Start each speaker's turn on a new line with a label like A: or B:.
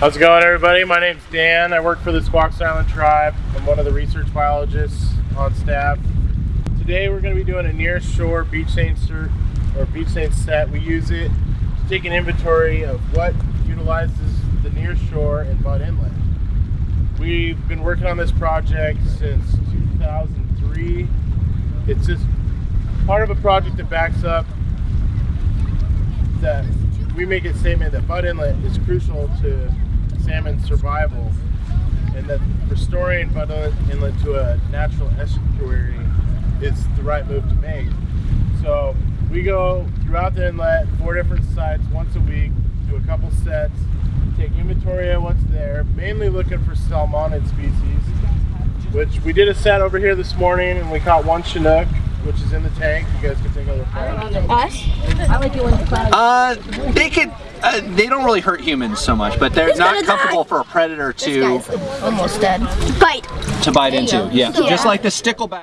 A: How's it going, everybody? My name's Dan. I work for the Squaxin Island Tribe. I'm one of the research biologists on staff. Today, we're going to be doing a near shore beach cert or beach seine set. We use it to take an inventory of what utilizes the near shore and Bud Inlet. We've been working on this project since 2003. It's just part of a project that backs up that we make a statement that Bud Inlet is crucial to salmon survival and that restoring Bud Inlet to a natural estuary is the right move to make. So we go throughout the inlet, four different sites once a week, do a couple sets, take inventory of what's there, mainly looking for salmonid species, which we did a set over here this morning and we caught one Chinook, which is in the tank. You guys can take a look at it.
B: Us? I like it when the clouds.
C: Uh, they could. Uh, they don't really hurt humans so much, but they're
B: Who's
C: not comfortable
B: die?
C: for a predator
B: This
C: to
B: guy's almost dead. Bite.
C: to bite into. Yeah,
B: Yeah.
C: just like the stickleback.